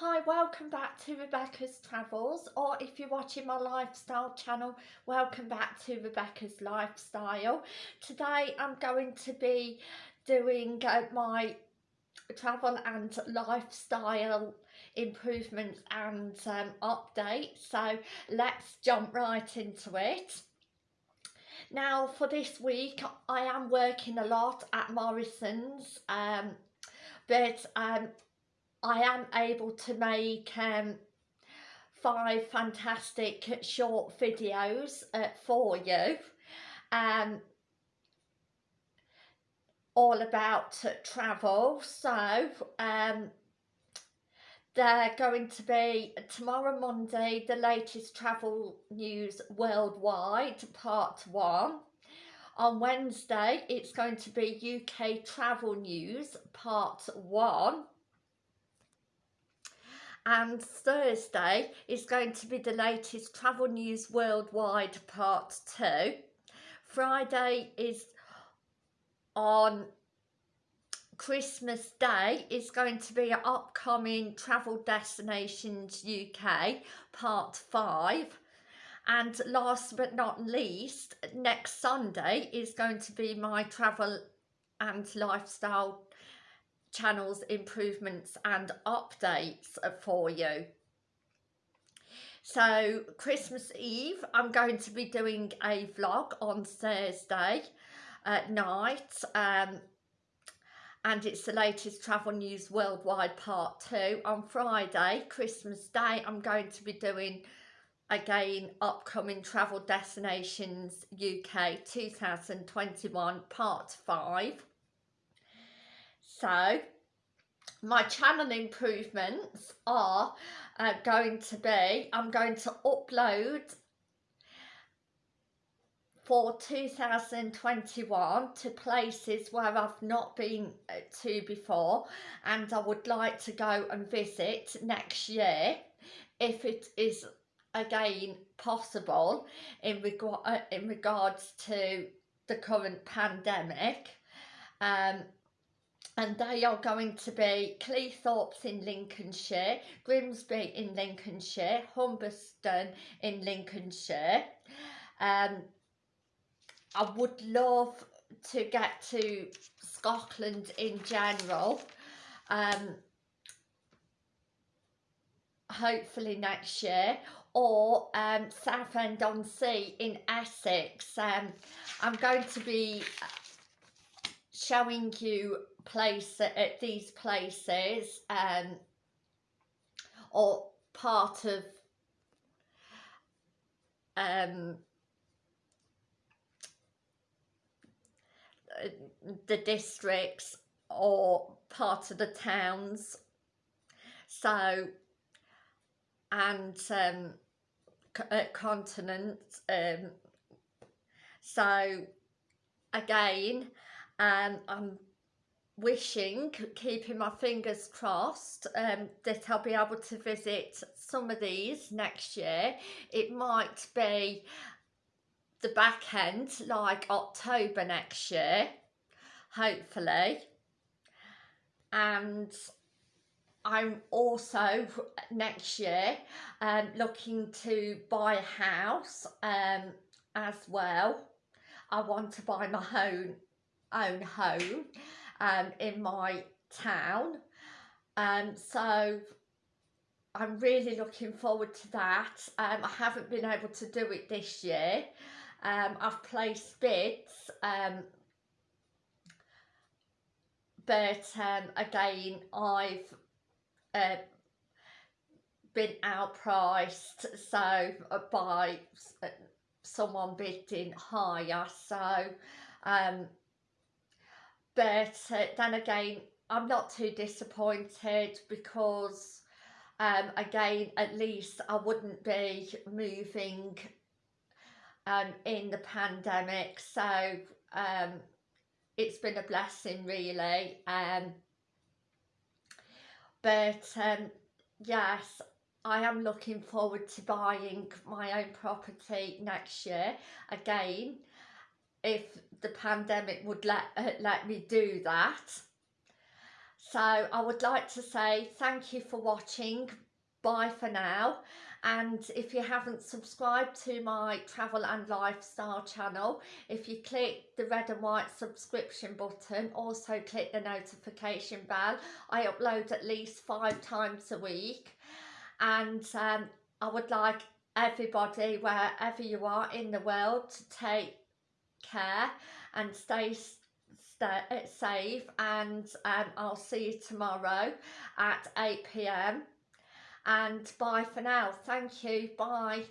Hi, welcome back to Rebecca's Travels or if you're watching my lifestyle channel, welcome back to Rebecca's Lifestyle. Today I'm going to be doing uh, my travel and lifestyle improvements and um, updates so let's jump right into it. Now for this week I am working a lot at Morrison's um, but um, I am able to make um, five fantastic short videos uh, for you. Um, all about travel. So um, they're going to be tomorrow Monday the latest travel news worldwide part one. On Wednesday it's going to be UK travel news part one and Thursday is going to be the latest travel news worldwide part 2 Friday is on Christmas Day. Is going to be upcoming travel destinations UK part 5 and last but not least next Sunday is going to be my travel and lifestyle channels improvements and updates for you. So Christmas Eve I'm going to be doing a vlog on Thursday at night um, and it's the latest travel news worldwide part two. On Friday Christmas Day I'm going to be doing again upcoming travel destinations UK 2021 part 5 so my channel improvements are uh, going to be, I'm going to upload for 2021 to places where I've not been uh, to before and I would like to go and visit next year if it is again possible in, reg uh, in regards to the current pandemic. Um, and they are going to be Cleethorpes in Lincolnshire, Grimsby in Lincolnshire, Humberston in Lincolnshire. Um, I would love to get to Scotland in general. Um, hopefully next year or um, Southend-on-Sea in Essex. Um, I'm going to be showing you place at these places um, or part of um, the districts or part of the towns. So and um, uh, continents um, so again um, I'm wishing, keeping my fingers crossed, um, that I'll be able to visit some of these next year. It might be the back end, like October next year, hopefully. And I'm also next year um, looking to buy a house um, as well. I want to buy my own own home um, in my town. Um, so I'm really looking forward to that. Um, I haven't been able to do it this year. Um, I've placed bids, um, but um, again, I've uh, been outpriced so uh, by uh, someone bidding higher. So um, but uh, then again I'm not too disappointed because um, again at least I wouldn't be moving um, in the pandemic. So um, it's been a blessing really um, but um, yes I am looking forward to buying my own property next year again if the pandemic would let uh, let me do that So I would like to say thank you for watching. Bye for now. And if you haven't subscribed to my travel and lifestyle channel, if you click the red and white subscription button, also click the notification bell. I upload at least five times a week. And um, I would like everybody, wherever you are in the world, to take care and stay stay safe. And um, I'll see you tomorrow at 8pm and bye for now. Thank you. Bye